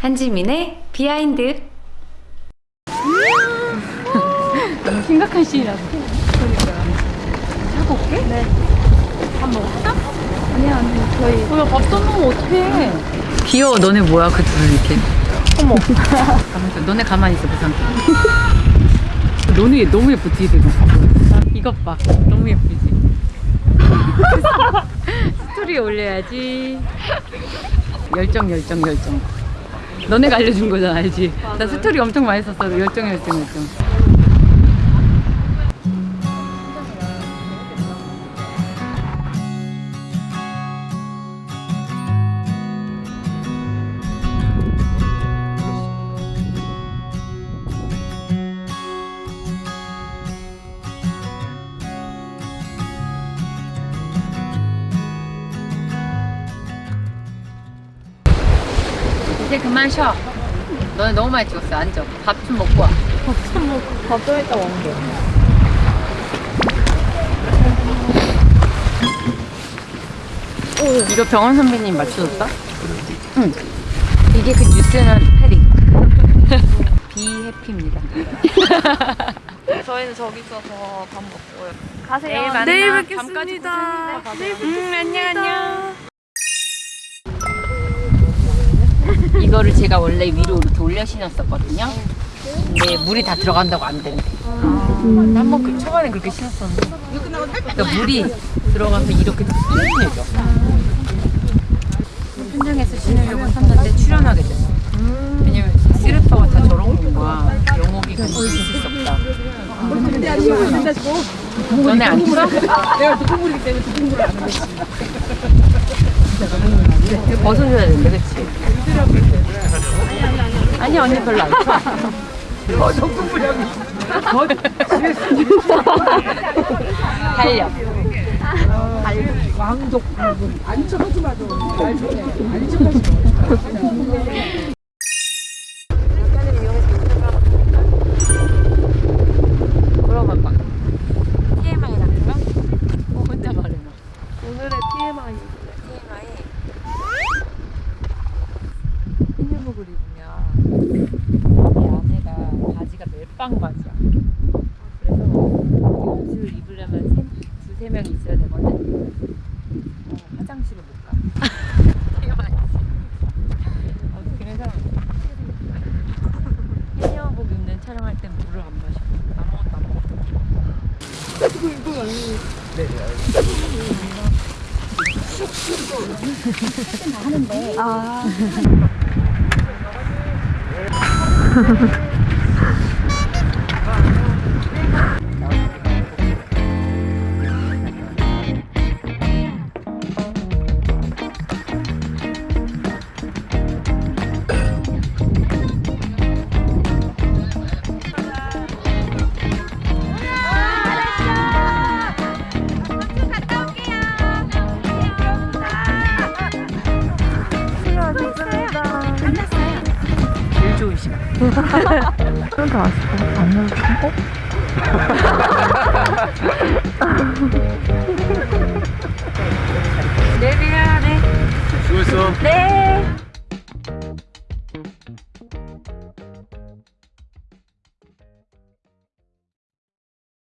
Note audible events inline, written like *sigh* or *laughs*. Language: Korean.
한지민의 비하인드 너무 심각한 시이라서. 자고 올게? 네. 밥 먹었어? 아니야, 언니. 저희. 뭐야, 밥도 먹으면 어떡해. 귀여워. 너네 뭐야, 그 둘 이렇게. 어머. *laughs* 너네 가만히 있어, 그 상태. 너네 너무 예쁘지, 지금. 이것 봐. 너무 예쁘지. *laughs* 스토리에 올려야지. 열정, 열정, 열정. 너네가 알려준 거잖아, 알지? 나 스토리 엄청 많이 썼어. 열정, 열정, 열정. 이제 그만 쉬어. 너네 너무 많이 찍었어. 앉아. 밥 좀 먹고 와. 밥좀 이따 먹게 이거 병원 선배님 맞춰줬다? 응. 이게 그 뉴스는 패딩. *laughs* 비해피입니다. *laughs* 저희는 저기 있어서 밥 먹고요. 가세요. 내일 만나. 내일 뵙겠습니다. 고생했네. 음, 안녕, 안녕. 이거를 제가 원래 위로 이렇게 올려 신었었거든요. 근데 물이 다 들어간다고 안 된대. 한번 그 초반에 그렇게 신었었는데. 그러니까 물이 들어가서 이렇게 뚫리죠. 현장에서 신으려고 샀는데 출연하게 됐어. 왜냐면 슬리퍼가 다 저런 건 거야. 영업이 그렇게 있을 수 없다. 너네 안 써? 내가 두꺼물이기 때문에 두꺼물을 안. 이거 벗어줘야 되는데, 그치? 아니, 언니 별로 안 쳐. 어, 적금부령이. 달력. 물어봐봐. TMI 같은 거? 어, 혼자 말해봐. 오늘의 TMI. TMI. 흰유복을 입으면 이 안에가 바지가 멜빵 바지야. 그래서 옷을 입으려면 세, 두세 명이 있어야 되거든. 어, 화장실을 못 가. *laughs* TMI지. 어, 그래서 흰유복 입는 촬영할 땐 물을 안 마셔. 아무것도 안 먹어. 제일 좋은 시간. 좀더 왔어 안 넣어도 내려야 돼. 수고했어. 네.